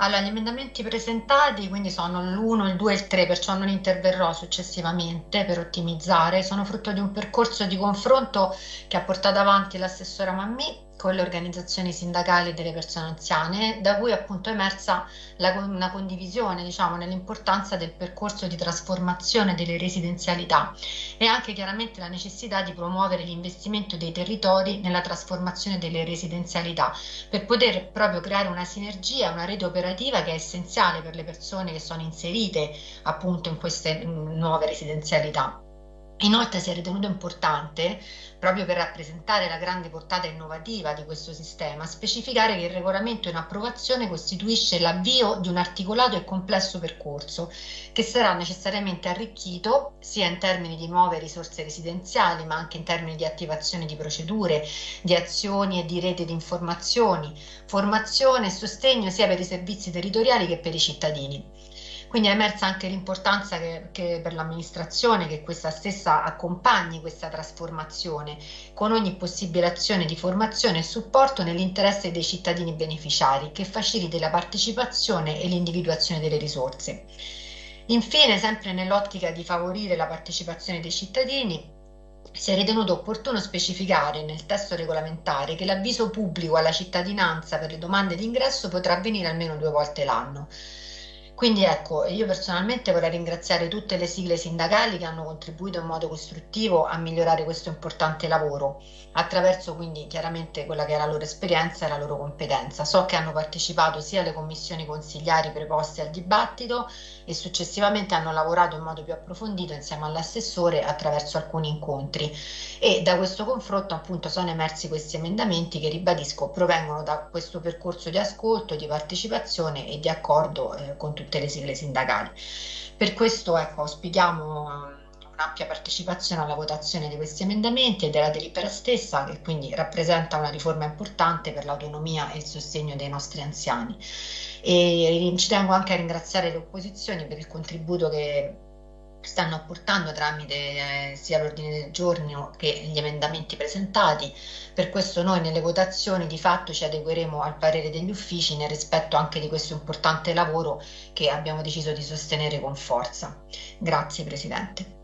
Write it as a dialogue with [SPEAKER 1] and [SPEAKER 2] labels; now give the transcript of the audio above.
[SPEAKER 1] Allora, gli emendamenti presentati quindi sono l'1, il 2 e il 3, perciò non interverrò successivamente per ottimizzare. Sono frutto di un percorso di confronto che ha portato avanti l'assessora Mammi con le organizzazioni sindacali delle persone anziane, da cui appunto è emersa la, una condivisione diciamo, nell'importanza del percorso di trasformazione delle residenzialità e anche chiaramente la necessità di promuovere l'investimento dei territori nella trasformazione delle residenzialità per poter proprio creare una sinergia, una rete operativa che è essenziale per le persone che sono inserite appunto in queste nuove residenzialità. Inoltre si è ritenuto importante, proprio per rappresentare la grande portata innovativa di questo sistema, specificare che il regolamento in approvazione costituisce l'avvio di un articolato e complesso percorso che sarà necessariamente arricchito sia in termini di nuove risorse residenziali, ma anche in termini di attivazione di procedure, di azioni e di rete di informazioni, formazione e sostegno sia per i servizi territoriali che per i cittadini. Quindi è emersa anche l'importanza che, che per l'amministrazione che questa stessa accompagni questa trasformazione con ogni possibile azione di formazione e supporto nell'interesse dei cittadini beneficiari che faciliti la partecipazione e l'individuazione delle risorse. Infine, sempre nell'ottica di favorire la partecipazione dei cittadini, si è ritenuto opportuno specificare nel testo regolamentare che l'avviso pubblico alla cittadinanza per le domande di ingresso potrà avvenire almeno due volte l'anno. Quindi ecco, io personalmente vorrei ringraziare tutte le sigle sindacali che hanno contribuito in modo costruttivo a migliorare questo importante lavoro, attraverso quindi chiaramente quella che è la loro esperienza e la loro competenza. So che hanno partecipato sia alle commissioni consigliari preposte al dibattito e successivamente hanno lavorato in modo più approfondito insieme all'assessore attraverso alcuni incontri e da questo confronto appunto sono emersi questi emendamenti che ribadisco provengono da questo percorso di ascolto, di partecipazione e di accordo eh, con tutti tutte le sigle sindacali. Per questo ecco, auspichiamo un'ampia partecipazione alla votazione di questi emendamenti e della delibera stessa, che quindi rappresenta una riforma importante per l'autonomia e il sostegno dei nostri anziani. E ci tengo anche a ringraziare le opposizioni per il contributo che stanno apportando tramite eh, sia l'ordine del giorno che gli emendamenti presentati. Per questo noi nelle votazioni di fatto ci adegueremo al parere degli uffici nel rispetto anche di questo importante lavoro che abbiamo deciso di sostenere con forza. Grazie Presidente.